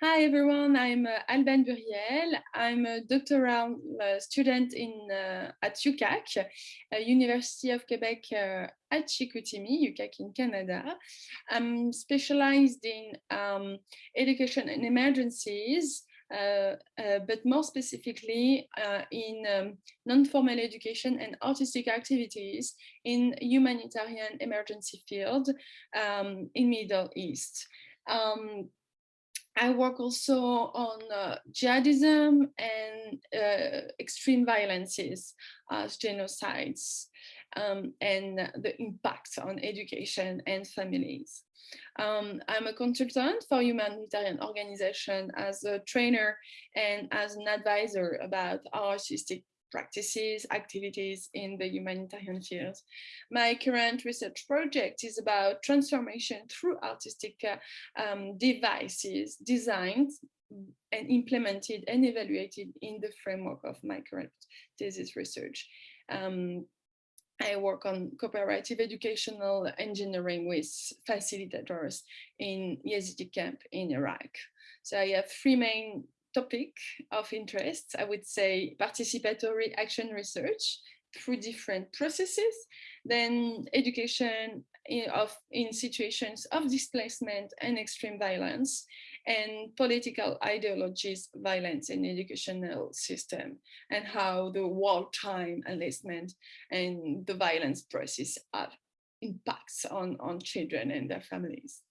Hi everyone, I'm uh, Alban Buriel. I'm a doctoral uh, student in uh, at UQAC, uh, University of Quebec uh, at Chicoutimi, UQAC in Canada. I'm specialized in um, education and emergencies, uh, but more specifically in um, non-formal education and artistic activities in humanitarian emergency field um, in Middle East. Um, I work also on uh, jihadism and uh, extreme violences as genocides um, and the impact on education and families. Um, I'm a consultant for humanitarian organization as a trainer and as an advisor about our artistic practices, activities in the humanitarian field. My current research project is about transformation through artistic uh, um, devices designed and implemented and evaluated in the framework of my current thesis research. Um, I work on cooperative educational engineering with facilitators in Yazidi camp in Iraq. So I have three main topic of interest, I would say participatory action research through different processes, then education in, of, in situations of displacement and extreme violence, and political ideologies, violence in educational system, and how the wartime enlistment and the violence process have impacts on, on children and their families.